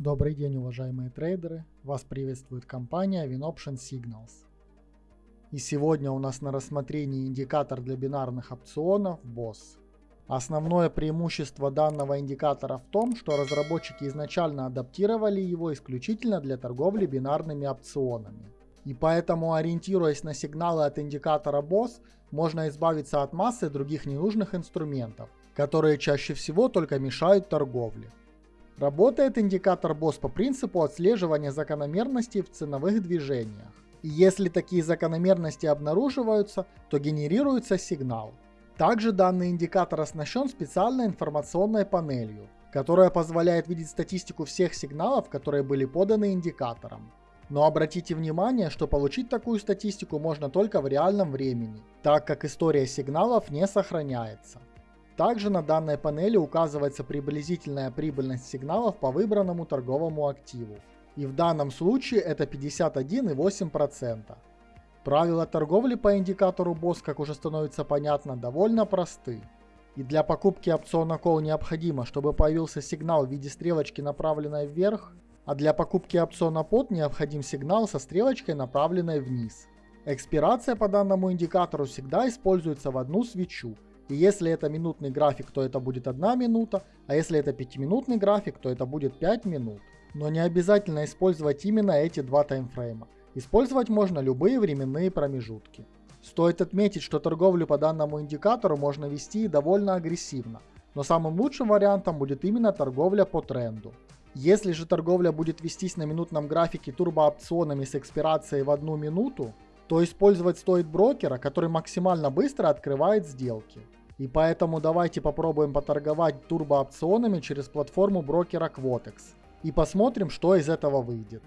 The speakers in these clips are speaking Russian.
Добрый день, уважаемые трейдеры! Вас приветствует компания WinOption Signals. И сегодня у нас на рассмотрении индикатор для бинарных опционов BOSS. Основное преимущество данного индикатора в том, что разработчики изначально адаптировали его исключительно для торговли бинарными опционами. И поэтому, ориентируясь на сигналы от индикатора BOSS, можно избавиться от массы других ненужных инструментов, которые чаще всего только мешают торговле. Работает индикатор BOSS по принципу отслеживания закономерностей в ценовых движениях. Если такие закономерности обнаруживаются, то генерируется сигнал. Также данный индикатор оснащен специальной информационной панелью, которая позволяет видеть статистику всех сигналов, которые были поданы индикатором. Но обратите внимание, что получить такую статистику можно только в реальном времени, так как история сигналов не сохраняется. Также на данной панели указывается приблизительная прибыльность сигналов по выбранному торговому активу. И в данном случае это 51,8%. Правила торговли по индикатору BOSS, как уже становится понятно, довольно просты. И для покупки опциона Call необходимо, чтобы появился сигнал в виде стрелочки, направленной вверх, а для покупки опциона POT необходим сигнал со стрелочкой, направленной вниз. Экспирация по данному индикатору всегда используется в одну свечу – и если это минутный график, то это будет 1 минута, а если это 5-минутный график, то это будет 5 минут. Но не обязательно использовать именно эти два таймфрейма. Использовать можно любые временные промежутки. Стоит отметить, что торговлю по данному индикатору можно вести довольно агрессивно, но самым лучшим вариантом будет именно торговля по тренду. Если же торговля будет вестись на минутном графике турбоопционами с экспирацией в одну минуту, то использовать стоит брокера, который максимально быстро открывает сделки. И поэтому давайте попробуем поторговать турбоопционами через платформу брокера Quotex. И посмотрим, что из этого выйдет.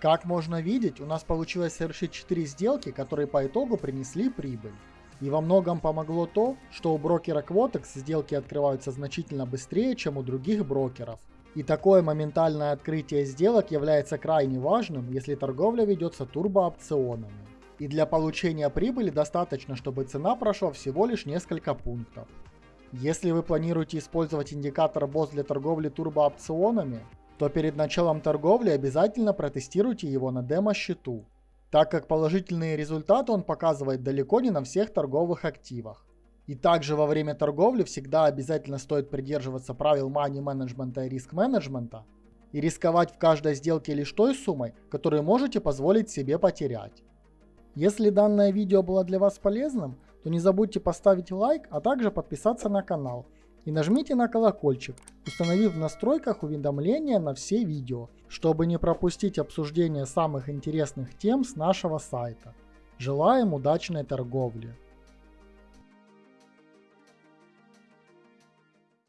Как можно видеть, у нас получилось совершить 4 сделки, которые по итогу принесли прибыль. И во многом помогло то, что у брокера Quotex сделки открываются значительно быстрее, чем у других брокеров. И такое моментальное открытие сделок является крайне важным, если торговля ведется турбоопционами. И для получения прибыли достаточно, чтобы цена прошла всего лишь несколько пунктов. Если вы планируете использовать индикатор BOSS для торговли турбоопционами, то перед началом торговли обязательно протестируйте его на демо-счету, так как положительные результаты он показывает далеко не на всех торговых активах. И также во время торговли всегда обязательно стоит придерживаться правил money менеджмента и риск менеджмента и рисковать в каждой сделке лишь той суммой, которую можете позволить себе потерять. Если данное видео было для вас полезным, то не забудьте поставить лайк, а также подписаться на канал – и нажмите на колокольчик, установив в настройках уведомления на все видео, чтобы не пропустить обсуждение самых интересных тем с нашего сайта. Желаем удачной торговли!